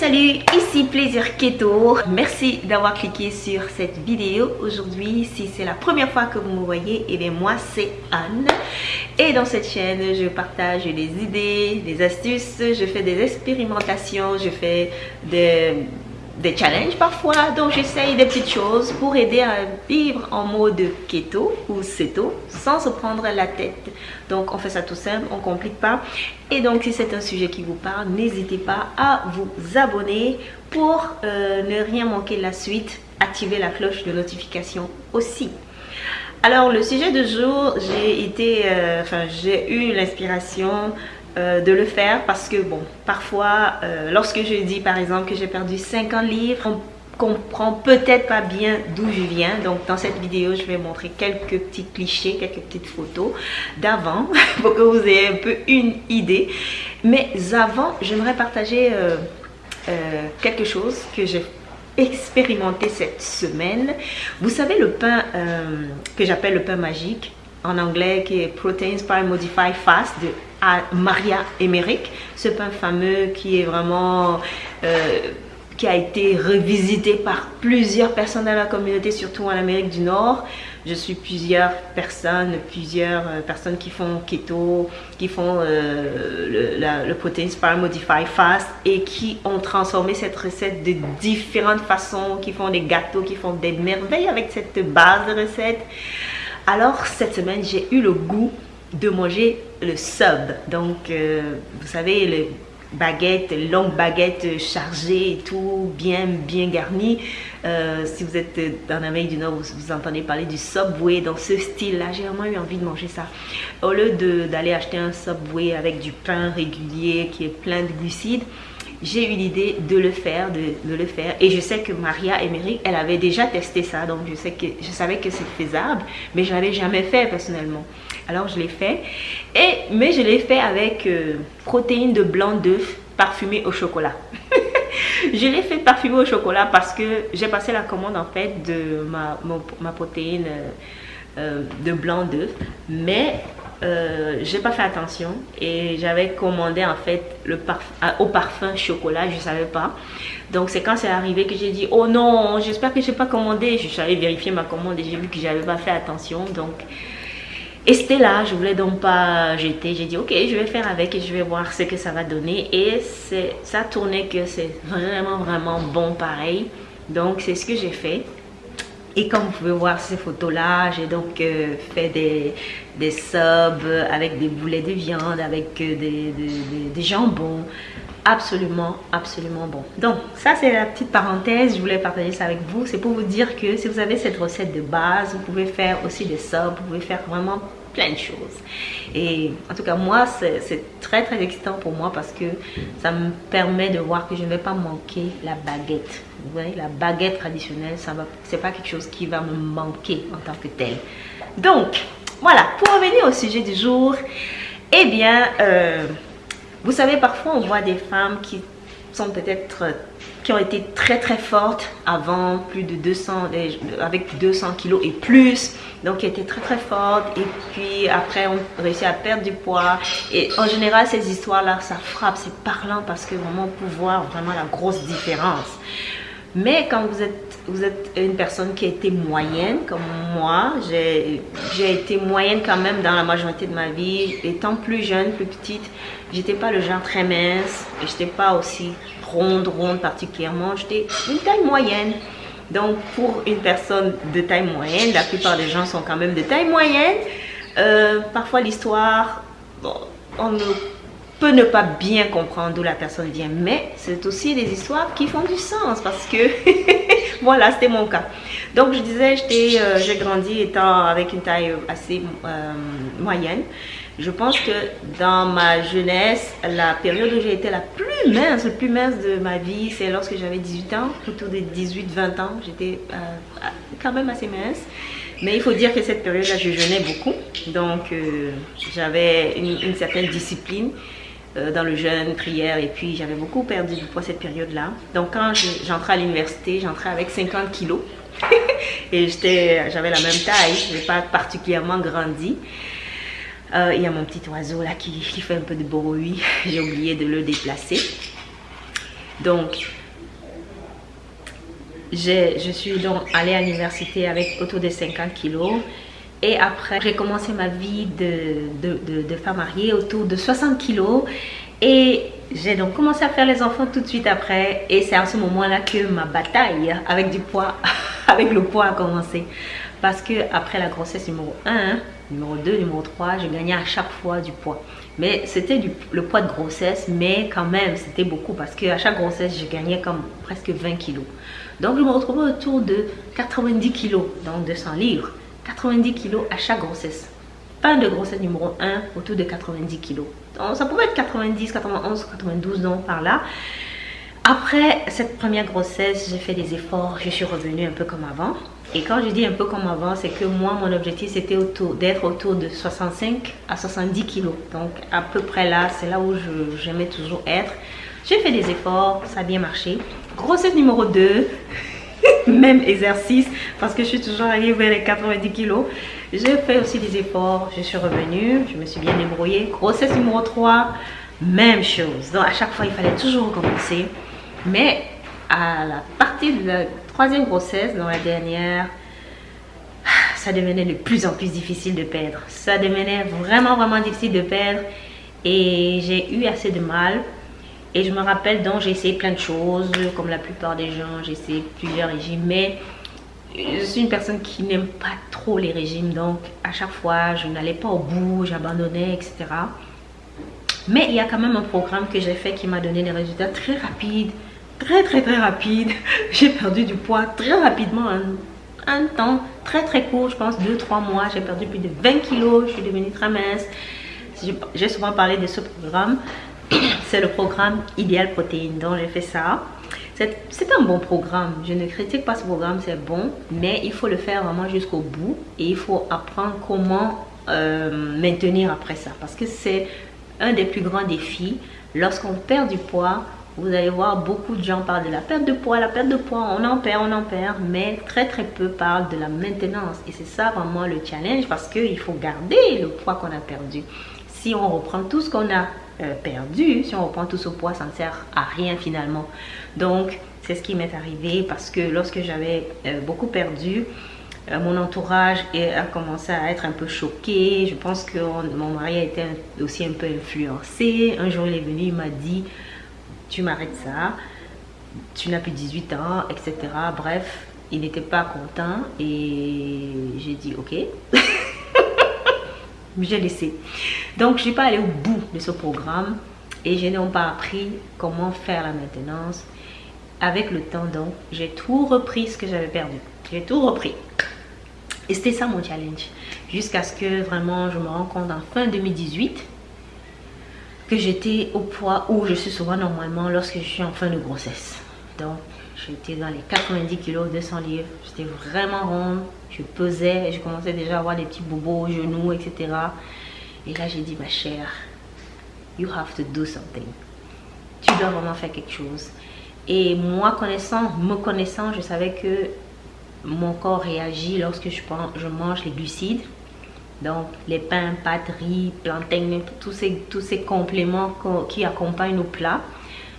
Salut ici Plaisir Keto. Merci d'avoir cliqué sur cette vidéo aujourd'hui. Si c'est la première fois que vous me voyez, et eh bien moi c'est Anne. Et dans cette chaîne, je partage des idées, des astuces, je fais des expérimentations, je fais des des challenges parfois, donc j'essaye des petites choses pour aider à vivre en mode keto ou ceto sans se prendre la tête. Donc on fait ça tout simple, on complique pas. Et donc si c'est un sujet qui vous parle, n'hésitez pas à vous abonner pour euh, ne rien manquer de la suite. Activez la cloche de notification aussi. Alors le sujet du jour, j'ai été, euh, enfin j'ai eu l'inspiration euh, de le faire parce que bon, parfois, euh, lorsque je dis par exemple que j'ai perdu 50 livres, on comprend peut-être pas bien d'où je viens. Donc dans cette vidéo, je vais montrer quelques petits clichés, quelques petites photos d'avant pour que vous ayez un peu une idée. Mais avant, j'aimerais partager euh, quelque chose que j'ai expérimenté cette semaine. Vous savez le pain que j'appelle le pain magique en anglais qui est Protein Inspired Modified Fast Maria Emmerich. Ce pain fameux qui est vraiment... Euh, qui a été revisité par plusieurs personnes dans la communauté, surtout en Amérique du Nord. Je suis plusieurs personnes, plusieurs euh, personnes qui font keto, qui font euh, le, Protein Inspired Modified Fast et qui ont transformé cette recette de différentes façons, qui font des gâteaux, qui font des merveilles avec cette base de recette. Alors cette semaine, j'ai eu le goût de manger le sub. Donc, euh, vous savez, les baguettes, longues baguettes chargées et tout, bien, bien garnies. Euh, si vous êtes dans l'Amérique du Nord, vous, entendez parler du Subway dans ce style-là. J'ai vraiment eu envie de manger ça. Au lieu d'aller acheter un Subway avec du pain régulier qui est plein de glucides, j'ai eu l'idée de le faire, de, le faire. Et je sais que Maria Emery, elle avait déjà testé ça, donc je, sais que, je savais que c'est faisable, mais je l'avais jamais fait personnellement. Alors je l'ai fait, et, mais je l'ai fait avec euh, protéines de blanc d'œuf parfumées au chocolat. je l'ai fait parfumer au chocolat parce que j'ai passé la commande en fait de ma, protéine euh, euh, de blanc d'œuf, mais euh, j'ai pas fait attention et j'avais commandé en fait au parfum chocolat, je savais pas. Donc c'est quand c'est arrivé que j'ai dit oh non, j'espère que j'ai pas commandé. Je allée vérifier ma commande et j'ai vu que j'avais pas fait attention. Donc et c'était là, je voulais donc pas jeter. J'ai dit ok, je vais faire avec et je vais voir ce que ça va donner. Et ça tournait que c'est vraiment vraiment bon pareil. Donc c'est ce que j'ai fait. Et comme vous pouvez voir ces photos-là, j'ai donc euh, fait des, des subs avec des boulets de viande, avec euh, des, des, jambons. Absolument, absolument bon. Donc, ça c'est la petite parenthèse. Je voulais partager ça avec vous. C'est pour vous dire que si vous avez cette recette de base, vous pouvez faire aussi des subs. Vous pouvez faire vraiment plein de choses. Et en tout cas, moi, c'est très très excitant pour moi parce que ça me permet de voir que je ne vais pas manquer la baguette. Vous voyez, la baguette traditionnelle, ça c'est pas quelque chose qui va me manquer en tant que tel. Donc, voilà, pour revenir au sujet du jour, eh bien, euh, vous savez, parfois on voit des femmes qui sont peut-être qui ont été très très fortes avant plus de 200 avec 200 kilos et plus. Donc qui étaient très très fortes. Et puis après on réussit à perdre du poids. Et en général ces histoires là ça frappe. C'est parlant parce que vraiment on peut voir vraiment la grosse différence. Mais quand vous êtes, vous êtes une personne qui a été moyenne, comme moi, j'ai été moyenne quand même dans la majorité de ma vie. Étant plus jeune, plus petite, j'étais pas le genre très mince, j'étais pas aussi ronde, ronde particulièrement. J'étais une taille moyenne. Donc pour une personne de taille moyenne, la plupart des gens sont quand même de taille moyenne. Euh, parfois l'histoire, on ne peut ne pas bien comprendre d'où la personne vient, mais c'est aussi des histoires qui font du sens parce que voilà, c'était mon cas. Donc je disais, euh, j'ai grandi étant avec une taille assez euh, moyenne. Je pense que dans ma jeunesse, la période où j'ai été la plus mince, la plus mince de ma vie, c'est lorsque j'avais 18 ans, autour de 18-20 ans. J'étais euh, quand même assez mince. Mais il faut dire que cette période-là, je jeûnais beaucoup. Donc, j'avais une, certaine discipline. Euh, dans le jeûne, prière, et puis j'avais beaucoup perdu du poids cette période-là. Donc quand j'entrais à l'université, j'entrais avec 50 kilos. et j'avais la même taille, je n'ai pas particulièrement grandi. Euh, il y a mon petit oiseau là qui, qui fait un peu de bruit, j'ai oublié de le déplacer. Donc, je suis donc allée à l'université avec autour de 50 kilos. Et après, j'ai commencé ma vie de, de, femme mariée autour de 60 kilos. Et j'ai donc commencé à faire les enfants tout de suite après. Et c'est à ce moment-là que ma bataille avec du poids, avec le poids a commencé. Parce que après la grossesse numéro 1, numéro 2, numéro 3, je gagnais à chaque fois du poids. Mais c'était le poids de grossesse, mais quand même, c'était beaucoup parce qu'à chaque grossesse, je gagnais comme presque 20 kilos. Donc, je me retrouvais autour de 90 kilos, donc 200 livres. 90 kilos à chaque grossesse. Fin de grossesse numéro 1, autour de 90 kilos. Donc, ça pouvait être 90, 91, 92, donc par là. Après cette première grossesse, j'ai fait des efforts, je suis revenue un peu comme avant. Et quand je dis un peu comme avant, c'est que moi, mon objectif, c'était d'être autour de 65 à 70 kilos. Donc, à peu près là, c'est là où j'aimais toujours être. J'ai fait des efforts, ça a bien marché. Grossesse numéro 2, même exercice, parce que je suis toujours arrivée vers les 90 kilos. J'ai fait aussi des efforts, je suis revenue, je me suis bien débrouillée. Grossesse numéro 3, même chose. Donc, à chaque fois, il fallait toujours recommencer. Mais à la partie de la troisième grossesse, dans la dernière, ça devenait de plus en plus difficile de perdre. Ça devenait vraiment, vraiment difficile de perdre. Et j'ai eu assez de mal. Et je me rappelle donc j'ai essayé plein de choses, comme la plupart des gens, j'ai essayé plusieurs régimes. Mais je suis une personne qui n'aime pas trop les régimes. Donc à chaque fois, je n'allais pas au bout, j'abandonnais, etc. Mais il y a quand même un programme que j'ai fait qui m'a donné des résultats très rapides très très très rapide. J'ai perdu du poids très rapidement, un, temps très très court, je pense 2-3 mois. J'ai perdu plus de 20 kilos, je suis devenue très mince. J'ai souvent parlé de ce programme. C'est le programme Idéal Protéines, dont j'ai fait ça. C'est un bon programme. Je ne critique pas ce programme, c'est bon. Mais il faut le faire vraiment jusqu'au bout. Et il faut apprendre comment euh, maintenir après ça. Parce que c'est un des plus grands défis. Lorsqu'on perd du poids, vous allez voir, beaucoup de gens parlent de la perte de poids, la perte de poids, on en perd, on en perd, mais très très peu parlent de la maintenance. Et c'est ça vraiment le challenge parce qu'il faut garder le poids qu'on a perdu. Si on reprend tout ce qu'on a euh, perdu, si on reprend tout ce poids, ça ne sert à rien finalement. Donc, c'est ce qui m'est arrivé parce que lorsque j'avais euh, beaucoup perdu, euh, mon entourage a commencé à être un peu choqué. Je pense que mon mari a été aussi un peu influencé. Un jour, il est venu, il m'a dit tu m'arrêtes ça, tu n'as plus 18 ans, etc. Bref, il n'était pas content et j'ai dit ok. J'ai laissé. Donc, je n'ai pas allé au bout de ce programme et je n'ai pas appris comment faire la maintenance. Avec le temps, donc, j'ai tout repris ce que j'avais perdu. J'ai tout repris. Et c'était ça mon challenge. Jusqu'à ce que vraiment je me rends compte en fin 2018 que j'étais au poids où je suis souvent normalement lorsque je suis en fin de grossesse. Donc, j'étais dans les 90 kg, 200 livres. J'étais vraiment ronde. Je pesais. Je commençais déjà à avoir des petits bobos aux genoux, etc. Et là, j'ai dit, ma chère, you have to do something. Tu dois vraiment faire quelque chose. Et moi, connaissant, me connaissant, je savais que mon corps réagit lorsque je, je mange les glucides donc, les pains, pâtes, riz, plantain, tous ces, tous ces compléments qui accompagnent nos plats,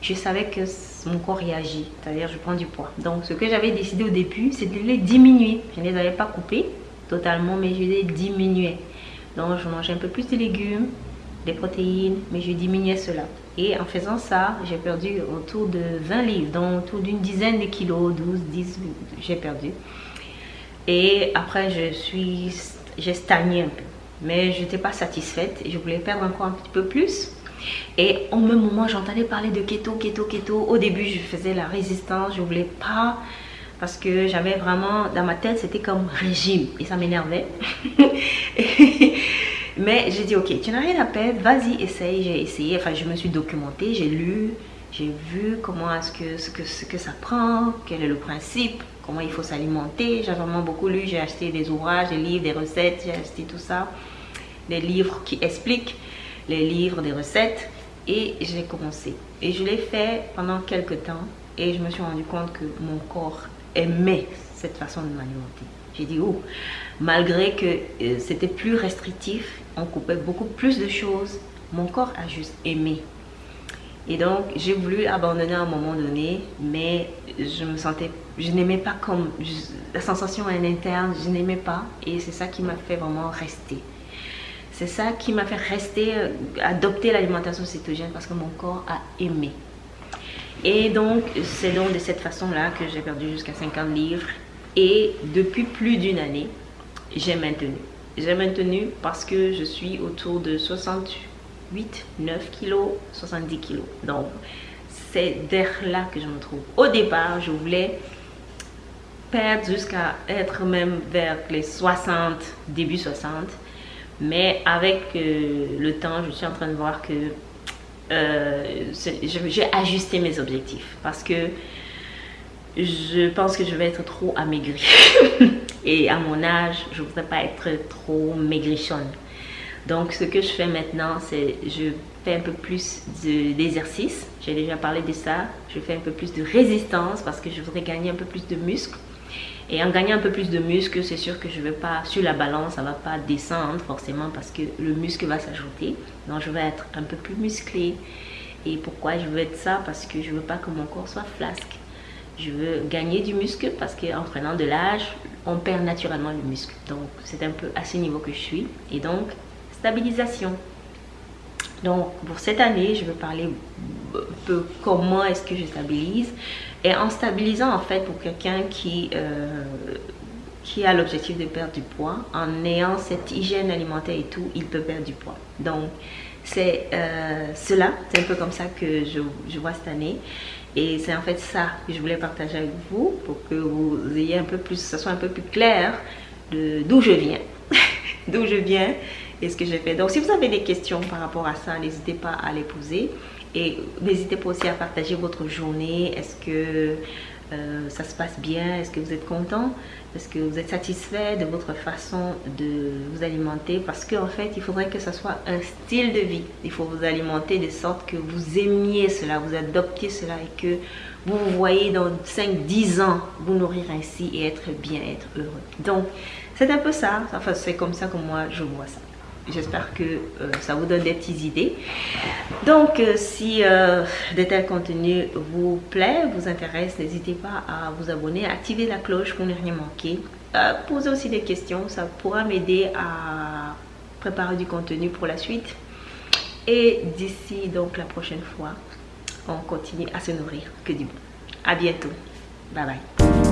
je savais que mon corps réagit, c'est-à-dire je prends du poids. Donc, ce que j'avais décidé au début, c'est de les diminuer. Je ne les avais pas coupés totalement, mais je les diminuais. Donc, je mangeais un peu plus de légumes, des protéines, mais je diminuais cela. Et en faisant ça, j'ai perdu autour de 20 livres, donc autour d'une dizaine de kilos, 12, 10, j'ai perdu. Et après, je suis j'ai stagné un peu. Mais je n'étais pas satisfaite et je voulais perdre encore un petit peu plus. Et au même moment, j'entendais parler de keto, keto, keto. Au début, je faisais la résistance, je voulais pas parce que j'avais vraiment dans ma tête, c'était comme régime et ça m'énervait. Mais j'ai dit, ok, tu n'as rien à perdre, vas-y, essaye. J'ai essayé, enfin, je me suis documentée, j'ai lu, j'ai vu comment est-ce que, ce que, ce que ça prend, quel est le principe comment il faut s'alimenter. J'ai vraiment beaucoup lu, j'ai acheté des ouvrages, des livres, des recettes, j'ai acheté tout ça. Des livres qui expliquent les livres, des recettes. Et j'ai commencé. Et je l'ai fait pendant quelques temps. Et je me suis rendu compte que mon corps aimait cette façon de m'alimenter. J'ai dit, oh, malgré que euh, c'était plus restrictif, on coupait beaucoup plus de choses, mon corps a juste aimé. Et donc, j'ai voulu abandonner à un moment donné, mais je me sentais, je n'aimais pas comme, la sensation à l'interne, je n'aimais pas. Et c'est ça qui m'a fait vraiment rester. C'est ça qui m'a fait rester, euh, adopter l'alimentation cétogène parce que mon corps a aimé. Et donc, c'est donc de cette façon-là que j'ai perdu jusqu'à 50 livres. Et depuis plus d'une année, j'ai maintenu. J'ai maintenu parce que je suis autour de 68, 9 kilos, 70 kilos. Donc, c'est vers là que je me trouve. Au départ, je voulais perdre jusqu'à être même vers les 60, début 60. Mais avec euh, le temps, je suis en train de voir que euh, j'ai ajusté mes objectifs parce que je pense que je vais être trop amaigrie. Et à mon âge, je ne voudrais pas être trop maigrichonne. Donc, ce que je fais maintenant, c'est je fais un peu plus d'exercice. J'ai déjà parlé de ça. Je fais un peu plus de résistance parce que je voudrais gagner un peu plus de muscles. Et en gagnant un peu plus de muscles, c'est sûr que je vais pas, sur la balance, ça va pas descendre forcément parce que le muscle va s'ajouter. Donc, je vais être un peu plus musclé. Et pourquoi je veux être ça? Parce que je veux pas que mon corps soit flasque. Je veux gagner du muscle parce qu'en prenant de l'âge, on perd naturellement le muscle. Donc, c'est un peu à ce niveau que je suis. Et donc, stabilisation. Donc, pour cette année, je vais parler comment est-ce que je stabilise. Et en stabilisant, en fait, pour quelqu'un qui, euh, qui a l'objectif de perdre du poids, en ayant cette hygiène alimentaire et tout, il peut perdre du poids. Donc, c'est euh, cela, c'est un peu comme ça que je, je vois cette année. Et c'est en fait ça que je voulais partager avec vous pour que vous ayez un peu plus, ça soit un peu plus clair d'où je viens, d'où je viens et ce que j'ai fait. Donc si vous avez des questions par rapport à ça, n'hésitez pas à les poser et n'hésitez pas aussi à partager votre journée. Est-ce que euh, ça se passe bien? Est-ce que vous êtes content? Est-ce que vous êtes satisfait de votre façon de vous alimenter? Parce qu'en fait, il faudrait que ça soit un style de vie. Il faut vous alimenter de sorte que vous aimiez cela, vous adoptiez cela et que vous vous voyez dans 5-10 ans vous nourrir ainsi et être bien, être heureux. Donc, c'est un peu ça. Enfin, c'est comme ça que moi, je vois ça. J'espère que euh, ça vous donne des petites idées. Donc, euh, si euh, de tels contenus vous plaît, vous intéresse, n'hésitez pas à vous abonner, activer la cloche pour ne rien manquer. posez aussi des questions, ça pourra m'aider à préparer du contenu pour la suite. Et d'ici donc la prochaine fois, on continue à se nourrir que du bon. À bientôt. Bye bye.